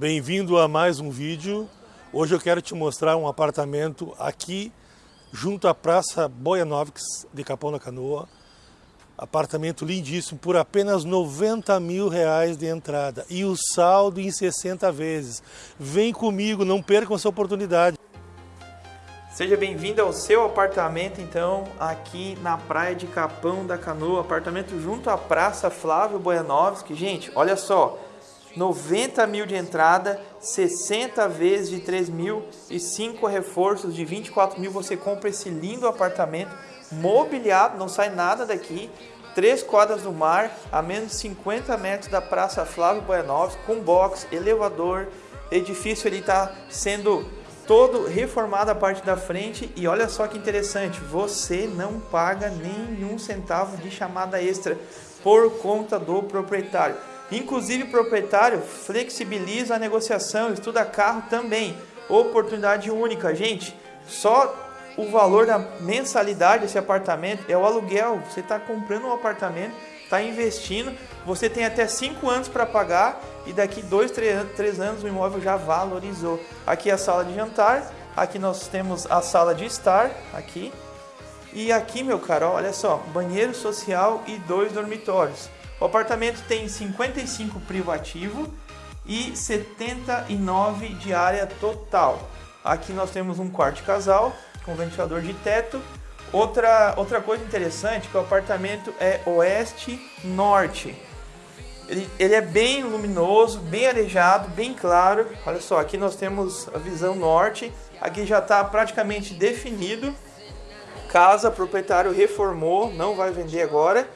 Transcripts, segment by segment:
Bem-vindo a mais um vídeo. Hoje eu quero te mostrar um apartamento aqui junto à Praça Boianovics de Capão da Canoa. Apartamento lindíssimo por apenas 90 mil reais de entrada e o saldo em 60 vezes. Vem comigo, não percam essa oportunidade. Seja bem-vindo ao seu apartamento, então, aqui na praia de Capão da Canoa, apartamento junto à Praça Flávio Boianovski. Gente, olha só, 90 mil de entrada, 60 vezes de 3 mil e 5 reforços de 24 mil. Você compra esse lindo apartamento mobiliado, não sai nada daqui. Três quadras do mar, a menos de 50 metros da Praça Flávio Boianovski, com box, elevador. Edifício ele está sendo todo reformado a parte da frente e olha só que interessante, você não paga nenhum centavo de chamada extra por conta do proprietário. Inclusive, o proprietário flexibiliza a negociação, estuda carro também. Oportunidade única, gente. Só o valor da mensalidade desse apartamento é o aluguel. Você está comprando um apartamento, está investindo, você tem até 5 anos para pagar e daqui 2, 3 anos o imóvel já valorizou. Aqui é a sala de jantar, aqui nós temos a sala de estar, aqui. E aqui, meu caro, olha só, banheiro social e dois dormitórios. O apartamento tem 55 privativo e 79 de área total. Aqui nós temos um quarto casal com ventilador de teto. Outra, outra coisa interessante que o apartamento é oeste-norte. Ele, ele é bem luminoso, bem arejado, bem claro. Olha só, aqui nós temos a visão norte. Aqui já está praticamente definido. Casa, proprietário reformou, não vai vender agora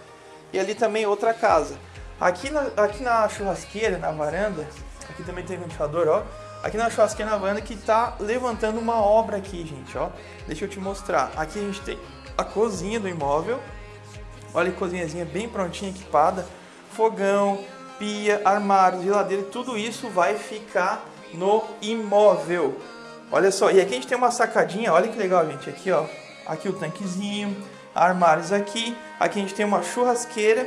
e ali também outra casa. Aqui na, aqui na churrasqueira, na varanda, aqui também tem ventilador, ó. Aqui na churrasqueira, na varanda, que tá levantando uma obra aqui, gente, ó. Deixa eu te mostrar. Aqui a gente tem a cozinha do imóvel. Olha a cozinhazinha bem prontinha, equipada. Fogão, pia, armário, geladeira, tudo isso vai ficar no imóvel. Olha só, e aqui a gente tem uma sacadinha, olha que legal, gente. Aqui, ó, aqui o tanquezinho, armários aqui. Aqui a gente tem uma churrasqueira.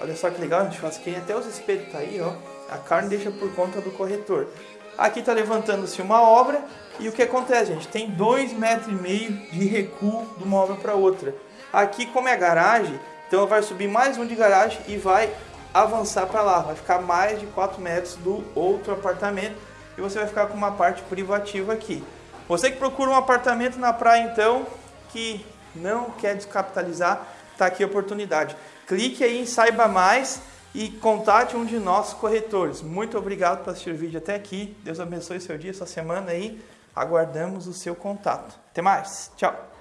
Olha só que legal, a churrasqueira. Até os espelhos tá aí, ó. A carne deixa por conta do corretor. Aqui tá levantando-se uma obra. E o que acontece, gente? Tem dois metros e meio de recuo de uma obra para outra. Aqui, como é garagem, então vai subir mais um de garagem e vai avançar para lá. Vai ficar mais de 4 metros do outro apartamento. E você vai ficar com uma parte privativa aqui. Você que procura um apartamento na praia, então, que não quer descapitalizar, está aqui a oportunidade. Clique aí em Saiba Mais e contate um de nossos corretores. Muito obrigado por assistir o vídeo até aqui. Deus abençoe seu dia, sua semana aí. Aguardamos o seu contato. Até mais. Tchau.